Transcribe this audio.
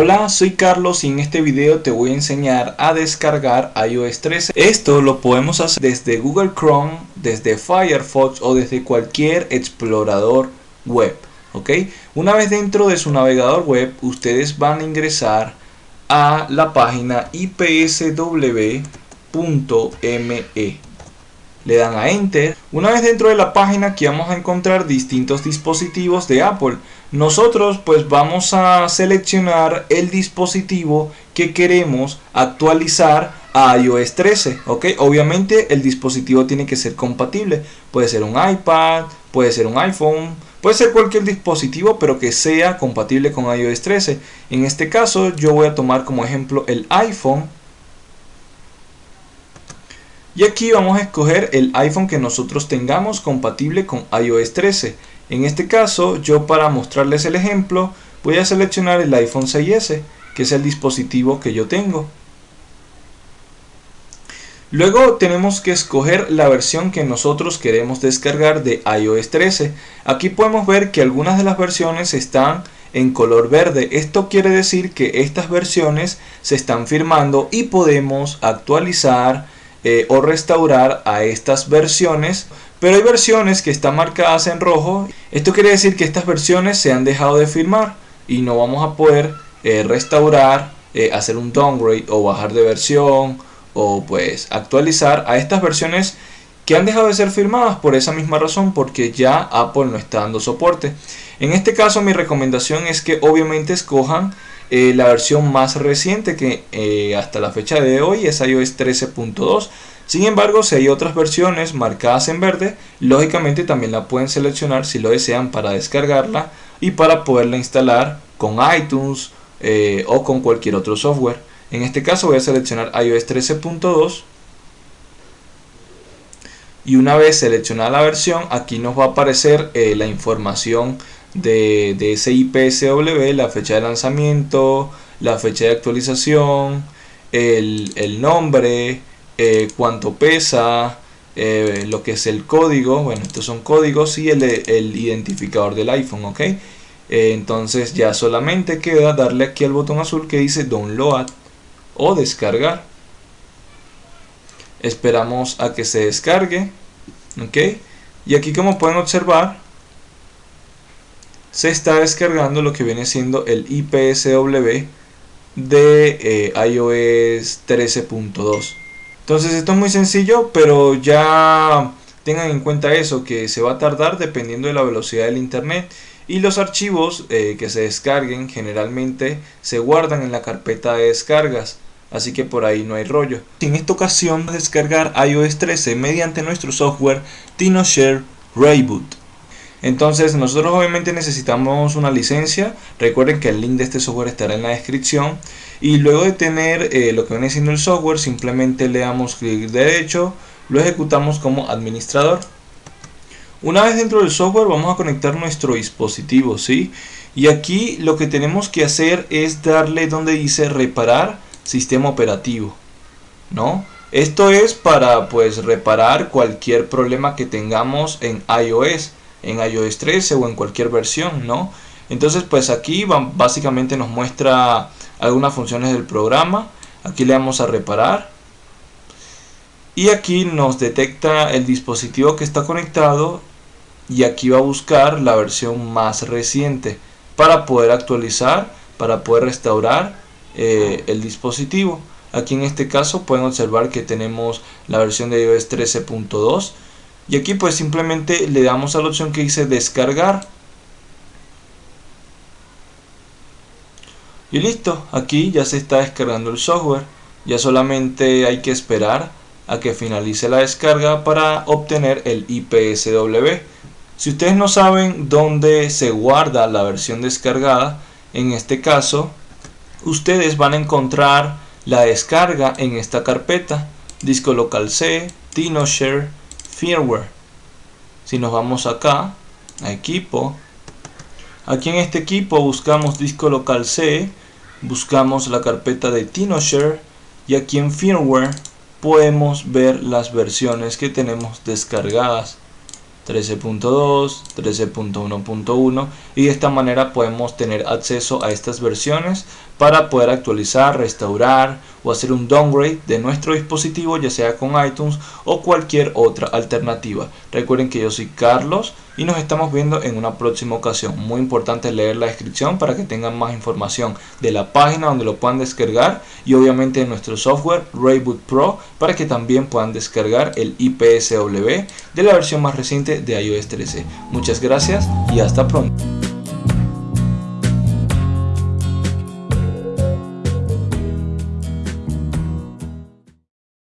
Hola, soy Carlos y en este video te voy a enseñar a descargar iOS 13. Esto lo podemos hacer desde Google Chrome, desde Firefox o desde cualquier explorador web. ¿ok? Una vez dentro de su navegador web, ustedes van a ingresar a la página ipsw.me. Le dan a Enter. Una vez dentro de la página aquí vamos a encontrar distintos dispositivos de Apple. Nosotros pues vamos a seleccionar el dispositivo que queremos actualizar a iOS 13 ok obviamente el dispositivo tiene que ser compatible. Puede ser un iPad puede ser un iPhone puede ser cualquier dispositivo pero que sea compatible con iOS 13 en este caso yo voy a tomar como ejemplo el iPhone y aquí vamos a escoger el iPhone que nosotros tengamos compatible con iOS 13 en este caso, yo para mostrarles el ejemplo, voy a seleccionar el iPhone 6S, que es el dispositivo que yo tengo. Luego tenemos que escoger la versión que nosotros queremos descargar de iOS 13. Aquí podemos ver que algunas de las versiones están en color verde. Esto quiere decir que estas versiones se están firmando y podemos actualizar eh, o restaurar a estas versiones pero hay versiones que están marcadas en rojo. Esto quiere decir que estas versiones se han dejado de firmar y no vamos a poder eh, restaurar, eh, hacer un downgrade o bajar de versión o pues actualizar a estas versiones que han dejado de ser firmadas por esa misma razón porque ya Apple no está dando soporte. En este caso mi recomendación es que obviamente escojan eh, la versión más reciente que hasta la fecha de hoy es iOS 13.2 sin embargo, si hay otras versiones marcadas en verde, lógicamente también la pueden seleccionar si lo desean para descargarla y para poderla instalar con iTunes eh, o con cualquier otro software. En este caso voy a seleccionar iOS 13.2 y una vez seleccionada la versión, aquí nos va a aparecer eh, la información de, de ese IPSW, la fecha de lanzamiento, la fecha de actualización, el, el nombre, eh, cuánto pesa, eh, lo que es el código, bueno, estos son códigos y el, el identificador del iPhone, ok. Eh, entonces ya solamente queda darle aquí al botón azul que dice download o descargar. Esperamos a que se descargue, ok. Y aquí como pueden observar, se está descargando lo que viene siendo el IPSW de iOS 13.2 entonces esto es muy sencillo, pero ya tengan en cuenta eso, que se va a tardar dependiendo de la velocidad del internet y los archivos eh, que se descarguen generalmente se guardan en la carpeta de descargas así que por ahí no hay rollo. En esta ocasión descargar iOS 13 mediante nuestro software TinoShare Rayboot. Entonces nosotros obviamente necesitamos una licencia, recuerden que el link de este software estará en la descripción y luego de tener eh, lo que viene siendo el software simplemente le damos clic derecho, lo ejecutamos como administrador. Una vez dentro del software vamos a conectar nuestro dispositivo, ¿sí? Y aquí lo que tenemos que hacer es darle donde dice reparar sistema operativo, ¿no? Esto es para pues reparar cualquier problema que tengamos en iOS en iOS 13 o en cualquier versión, ¿no? Entonces pues aquí básicamente nos muestra algunas funciones del programa. Aquí le damos a reparar. Y aquí nos detecta el dispositivo que está conectado y aquí va a buscar la versión más reciente para poder actualizar, para poder restaurar eh, el dispositivo. Aquí en este caso pueden observar que tenemos la versión de iOS 13.2 y aquí pues simplemente le damos a la opción que dice descargar. Y listo aquí ya se está descargando el software. Ya solamente hay que esperar a que finalice la descarga para obtener el IPSW si ustedes no saben dónde se guarda la versión descargada en este caso ustedes van a encontrar la descarga en esta carpeta. Disco local C, TinoShare firmware. Si nos vamos acá a equipo aquí en este equipo buscamos disco local C buscamos la carpeta de TinoShare y aquí en firmware podemos ver las versiones que tenemos descargadas. 13.2, 13.1.1 y de esta manera podemos tener acceso a estas versiones para poder actualizar, restaurar o hacer un downgrade de nuestro dispositivo ya sea con iTunes o cualquier otra alternativa. Recuerden que yo soy Carlos y nos estamos viendo en una próxima ocasión. Muy importante leer la descripción para que tengan más información de la página donde lo puedan descargar y obviamente de nuestro software Rayboot Pro para que también puedan descargar el IPSW de la versión más reciente de iOS 13. Muchas gracias y hasta pronto.